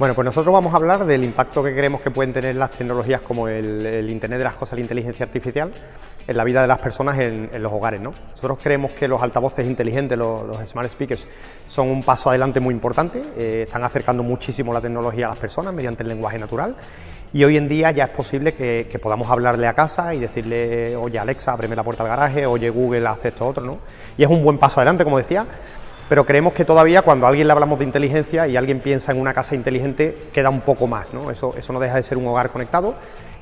Bueno, pues nosotros vamos a hablar del impacto que creemos que pueden tener las tecnologías como el, Internet de las Cosas, la inteligencia artificial, en la vida de las personas en, los hogares. ¿no? Nosotros creemos que los altavoces inteligentes, los, smart speakers, son un paso adelante muy importante, eh, están acercando muchísimo la tecnología a las personas mediante el lenguaje natural y hoy en día ya es posible que, podamos hablarle a casa y decirle, oye Alexa, ábreme la puerta del garaje, oye Google, haz esto otro, ¿no? Y es un buen paso adelante, como decía, pero creemos que todavía cuando a alguien le hablamos de inteligencia y alguien piensa en una casa inteligente, queda un poco más, ¿no? Eso, eso no deja de ser un hogar conectado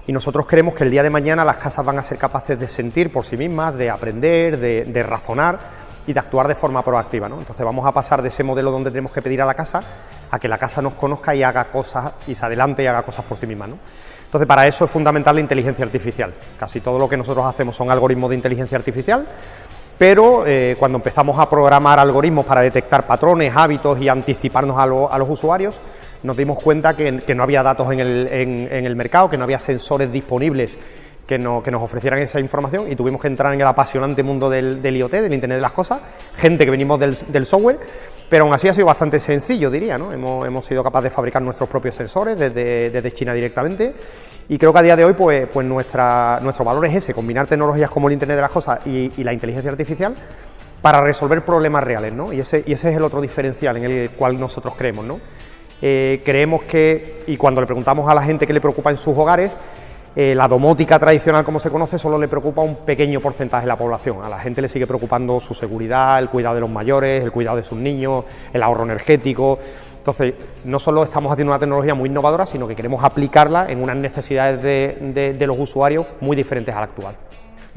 y nosotros creemos que el día de mañana las casas van a ser capaces de sentir por sí mismas, de aprender, de, razonar y de actuar de forma proactiva, ¿no? Entonces vamos a pasar de ese modelo donde tenemos que pedir a la casa a que la casa nos conozca y haga cosas y se adelante y haga cosas por sí misma, ¿no? Entonces para eso es fundamental la inteligencia artificial. Casi todo lo que nosotros hacemos son algoritmos de inteligencia artificial pero eh, cuando empezamos a programar algoritmos para detectar patrones, hábitos y anticiparnos a, los usuarios, nos dimos cuenta que, no había datos en el, mercado, que no había sensores disponibles que, nos ofrecieran esa información y tuvimos que entrar en el apasionante mundo del, IoT, del Internet de las Cosas, gente que venimos del, software, pero aún así ha sido bastante sencillo, diría, ¿no? Hemos, sido capaces de fabricar nuestros propios sensores desde China directamente y creo que a día de hoy, pues, pues nuestra, nuestro valor es ese, combinar tecnologías como el Internet de las Cosas y, la inteligencia artificial para resolver problemas reales, ¿no? Y ese, y ese es el otro diferencial en el cual nosotros creemos, ¿no? Eh, creemos que, y cuando le preguntamos a la gente qué le preocupa en sus hogares, eh, la domótica tradicional, como se conoce, solo le preocupa a un pequeño porcentaje de la población. A la gente le sigue preocupando su seguridad, el cuidado de los mayores, el cuidado de sus niños, el ahorro energético. Entonces, no solo estamos haciendo una tecnología muy innovadora, sino que queremos aplicarla en unas necesidades de, los usuarios muy diferentes a la actual.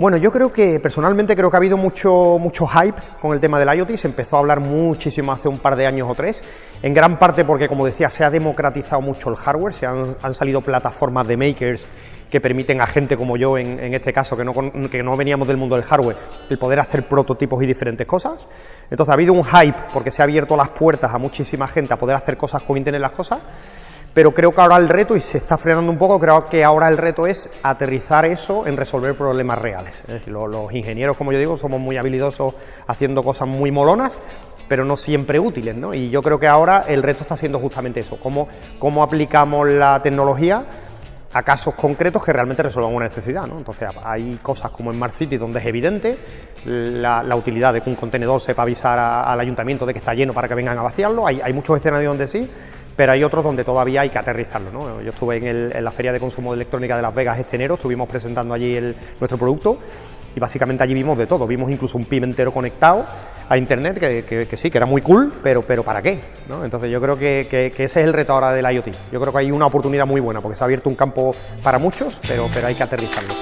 Bueno, yo creo que personalmente creo que ha habido mucho, mucho hype con el tema del IoT, se empezó a hablar muchísimo hace un par de años o tres, en gran parte porque, como decía, se ha democratizado mucho el hardware, se han, han salido plataformas de makers que permiten a gente como yo, en, este caso, que no, que no veníamos del mundo del hardware, el poder hacer prototipos y diferentes cosas. Entonces ha habido un hype porque se ha abierto las puertas a muchísima gente a poder hacer cosas con Internet las cosas, pero creo que ahora el reto, y se está frenando un poco, creo que ahora el reto es aterrizar eso en resolver problemas reales. Es decir, los, ingenieros, como yo digo, somos muy habilidosos haciendo cosas muy molonas, pero no siempre útiles, ¿no? Y yo creo que ahora el reto está siendo justamente eso, cómo, cómo aplicamos la tecnología a casos concretos que realmente resuelvan una necesidad. ¿no? Entonces hay cosas como en Smart City donde es evidente la, utilidad de que un contenedor sepa avisar al ayuntamiento de que está lleno para que vengan a vaciarlo, hay, hay muchos escenarios donde sí, pero hay otros donde todavía hay que aterrizarlo. ¿no? Yo estuve en, la Feria de Consumo de Electrónica de Las Vegas este enero, estuvimos presentando allí nuestro producto y básicamente allí vimos de todo, vimos incluso un pimentero conectado a internet que, sí, que era muy cool, pero, pero ¿para qué? Entonces yo creo que, ese es el reto ahora del IoT. Yo creo que hay una oportunidad muy buena porque se ha abierto un campo para muchos, pero, pero hay que aterrizarlo.